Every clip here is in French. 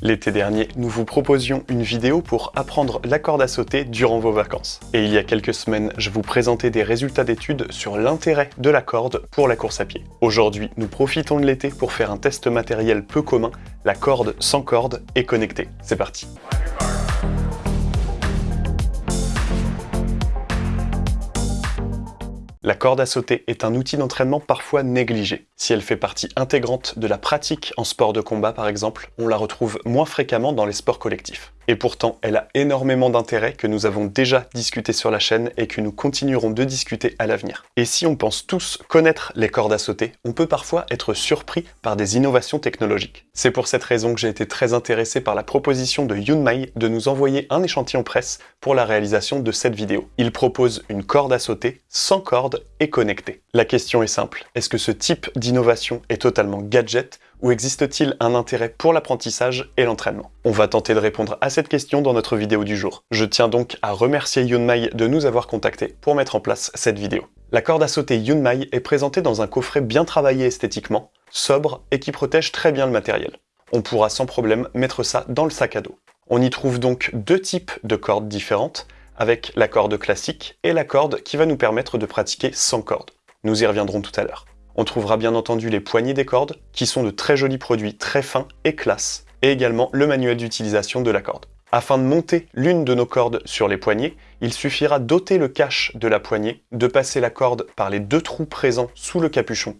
L'été dernier, nous vous proposions une vidéo pour apprendre la corde à sauter durant vos vacances. Et il y a quelques semaines, je vous présentais des résultats d'études sur l'intérêt de la corde pour la course à pied. Aujourd'hui, nous profitons de l'été pour faire un test matériel peu commun, la corde sans corde et connectée. C'est parti La corde à sauter est un outil d'entraînement parfois négligé. Si elle fait partie intégrante de la pratique en sport de combat par exemple, on la retrouve moins fréquemment dans les sports collectifs. Et pourtant, elle a énormément d'intérêt que nous avons déjà discuté sur la chaîne et que nous continuerons de discuter à l'avenir. Et si on pense tous connaître les cordes à sauter, on peut parfois être surpris par des innovations technologiques. C'est pour cette raison que j'ai été très intéressé par la proposition de Yunmai de nous envoyer un échantillon presse pour la réalisation de cette vidéo. Il propose une corde à sauter sans corde et connectée. La question est simple, est-ce que ce type d'innovation est totalement gadget ou existe-t-il un intérêt pour l'apprentissage et l'entraînement? On va tenter de répondre à cette question dans notre vidéo du jour. Je tiens donc à remercier Yunmai de nous avoir contactés pour mettre en place cette vidéo. La corde à sauter Yunmai est présentée dans un coffret bien travaillé esthétiquement, sobre et qui protège très bien le matériel. On pourra sans problème mettre ça dans le sac à dos. On y trouve donc deux types de cordes différentes, avec la corde classique et la corde qui va nous permettre de pratiquer sans corde. Nous y reviendrons tout à l'heure. On trouvera bien entendu les poignées des cordes, qui sont de très jolis produits très fins et classe, et également le manuel d'utilisation de la corde. Afin de monter l'une de nos cordes sur les poignées, il suffira d'ôter le cache de la poignée, de passer la corde par les deux trous présents sous le capuchon,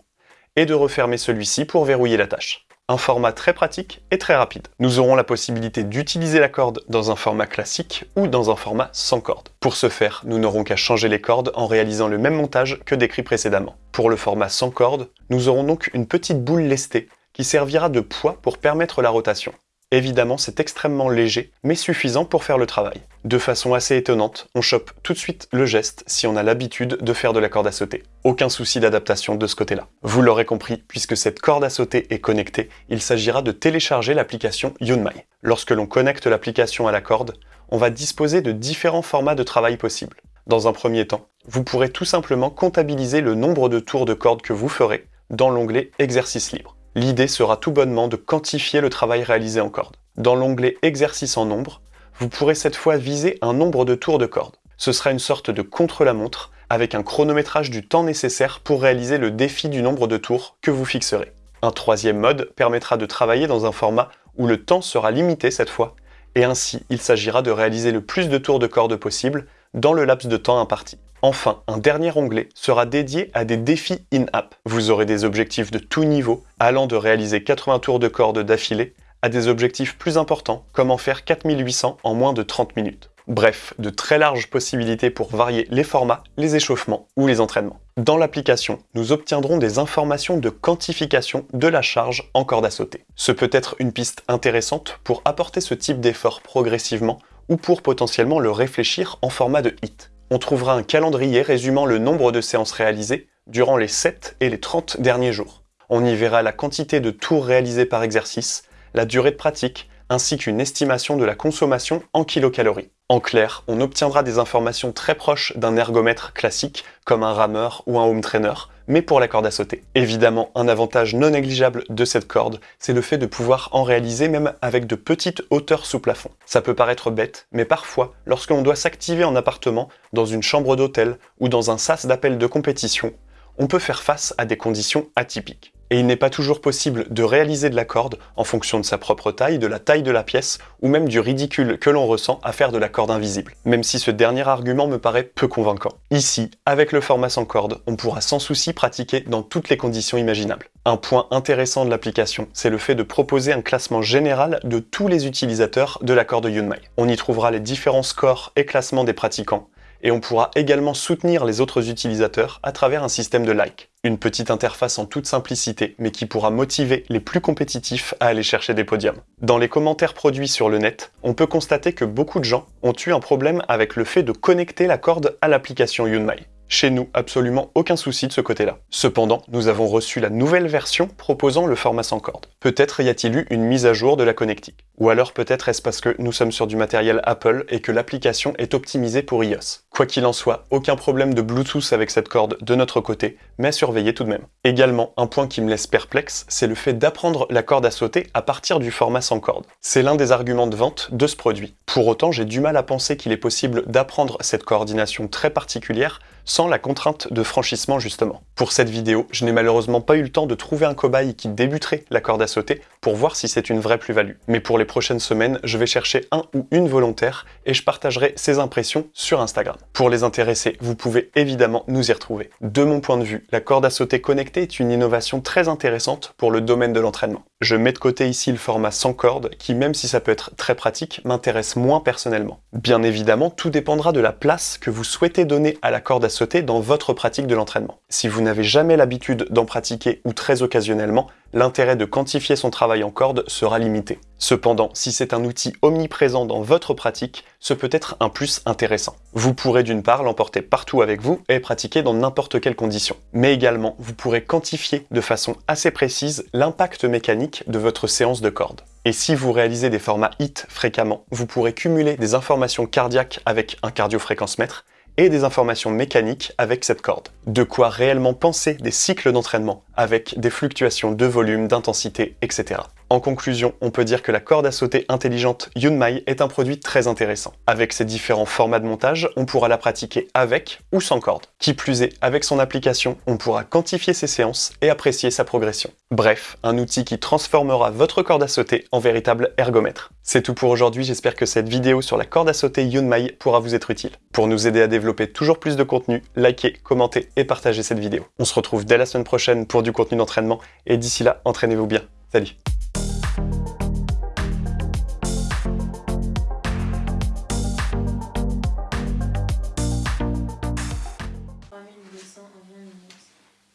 et de refermer celui-ci pour verrouiller la tâche un format très pratique et très rapide. Nous aurons la possibilité d'utiliser la corde dans un format classique ou dans un format sans corde. Pour ce faire, nous n'aurons qu'à changer les cordes en réalisant le même montage que décrit précédemment. Pour le format sans corde, nous aurons donc une petite boule lestée qui servira de poids pour permettre la rotation. Évidemment, c'est extrêmement léger, mais suffisant pour faire le travail. De façon assez étonnante, on chope tout de suite le geste si on a l'habitude de faire de la corde à sauter. Aucun souci d'adaptation de ce côté-là. Vous l'aurez compris, puisque cette corde à sauter est connectée, il s'agira de télécharger l'application Yunmai. Lorsque l'on connecte l'application à la corde, on va disposer de différents formats de travail possibles. Dans un premier temps, vous pourrez tout simplement comptabiliser le nombre de tours de corde que vous ferez dans l'onglet Exercice libre. L'idée sera tout bonnement de quantifier le travail réalisé en corde. Dans l'onglet Exercice en nombre, vous pourrez cette fois viser un nombre de tours de corde. Ce sera une sorte de contre-la-montre avec un chronométrage du temps nécessaire pour réaliser le défi du nombre de tours que vous fixerez. Un troisième mode permettra de travailler dans un format où le temps sera limité cette fois, et ainsi il s'agira de réaliser le plus de tours de corde possible dans le laps de temps imparti. Enfin, un dernier onglet sera dédié à des défis in-app. Vous aurez des objectifs de tout niveau, allant de réaliser 80 tours de corde d'affilée à des objectifs plus importants, comme en faire 4800 en moins de 30 minutes. Bref, de très larges possibilités pour varier les formats, les échauffements ou les entraînements. Dans l'application, nous obtiendrons des informations de quantification de la charge en corde à sauter. Ce peut être une piste intéressante pour apporter ce type d'effort progressivement ou pour potentiellement le réfléchir en format de hit on trouvera un calendrier résumant le nombre de séances réalisées durant les 7 et les 30 derniers jours. On y verra la quantité de tours réalisés par exercice, la durée de pratique, ainsi qu'une estimation de la consommation en kilocalories. En clair, on obtiendra des informations très proches d'un ergomètre classique, comme un rameur ou un home trainer, mais pour la corde à sauter. Évidemment, un avantage non négligeable de cette corde, c'est le fait de pouvoir en réaliser même avec de petites hauteurs sous plafond. Ça peut paraître bête, mais parfois, lorsque l'on doit s'activer en appartement, dans une chambre d'hôtel ou dans un sas d'appel de compétition, on peut faire face à des conditions atypiques et il n'est pas toujours possible de réaliser de la corde en fonction de sa propre taille, de la taille de la pièce, ou même du ridicule que l'on ressent à faire de la corde invisible, même si ce dernier argument me paraît peu convaincant. Ici, avec le format sans corde, on pourra sans souci pratiquer dans toutes les conditions imaginables. Un point intéressant de l'application, c'est le fait de proposer un classement général de tous les utilisateurs de la corde Yunmai. On y trouvera les différents scores et classements des pratiquants, et on pourra également soutenir les autres utilisateurs à travers un système de like. Une petite interface en toute simplicité, mais qui pourra motiver les plus compétitifs à aller chercher des podiums. Dans les commentaires produits sur le net, on peut constater que beaucoup de gens ont eu un problème avec le fait de connecter la corde à l'application Yunmai. Chez nous, absolument aucun souci de ce côté-là. Cependant, nous avons reçu la nouvelle version proposant le format sans corde. Peut-être y a-t-il eu une mise à jour de la connectique. Ou alors peut-être est-ce parce que nous sommes sur du matériel Apple et que l'application est optimisée pour iOS. Quoi qu'il en soit, aucun problème de Bluetooth avec cette corde de notre côté, mais à surveiller tout de même. Également, un point qui me laisse perplexe, c'est le fait d'apprendre la corde à sauter à partir du format sans corde. C'est l'un des arguments de vente de ce produit. Pour autant, j'ai du mal à penser qu'il est possible d'apprendre cette coordination très particulière sans la contrainte de franchissement justement. Pour cette vidéo, je n'ai malheureusement pas eu le temps de trouver un cobaye qui débuterait la corde à sauter pour voir si c'est une vraie plus-value. Mais pour les prochaines semaines, je vais chercher un ou une volontaire et je partagerai ses impressions sur Instagram. Pour les intéressés, vous pouvez évidemment nous y retrouver. De mon point de vue, la corde à sauter connectée est une innovation très intéressante pour le domaine de l'entraînement. Je mets de côté ici le format sans corde, qui même si ça peut être très pratique, m'intéresse moins personnellement. Bien évidemment, tout dépendra de la place que vous souhaitez donner à la corde à sauter dans votre pratique de l'entraînement. Si vous n'avez jamais l'habitude d'en pratiquer ou très occasionnellement, l'intérêt de quantifier son travail en corde sera limité. Cependant, si c'est un outil omniprésent dans votre pratique, ce peut être un plus intéressant. Vous pourrez d'une part l'emporter partout avec vous et pratiquer dans n'importe quelle condition. Mais également, vous pourrez quantifier de façon assez précise l'impact mécanique de votre séance de corde. Et si vous réalisez des formats HIT fréquemment, vous pourrez cumuler des informations cardiaques avec un cardiofréquencemètre et des informations mécaniques avec cette corde. De quoi réellement penser des cycles d'entraînement avec des fluctuations de volume, d'intensité, etc. En conclusion, on peut dire que la corde à sauter intelligente Yunmai est un produit très intéressant. Avec ses différents formats de montage, on pourra la pratiquer avec ou sans corde. Qui plus est, avec son application, on pourra quantifier ses séances et apprécier sa progression. Bref, un outil qui transformera votre corde à sauter en véritable ergomètre. C'est tout pour aujourd'hui, j'espère que cette vidéo sur la corde à sauter Yunmai pourra vous être utile. Pour nous aider à développer toujours plus de contenu, likez, commentez et partagez cette vidéo. On se retrouve dès la semaine prochaine pour du contenu d'entraînement et d'ici là, entraînez-vous bien. Salut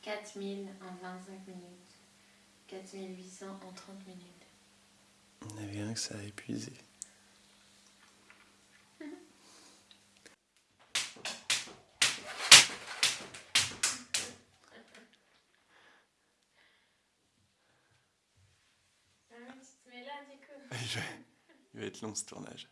en 25 minutes, 4800 en 30 minutes. On n'avait rien que ça a épuisé. Ah tu te mets là du coup Il va être long ce tournage.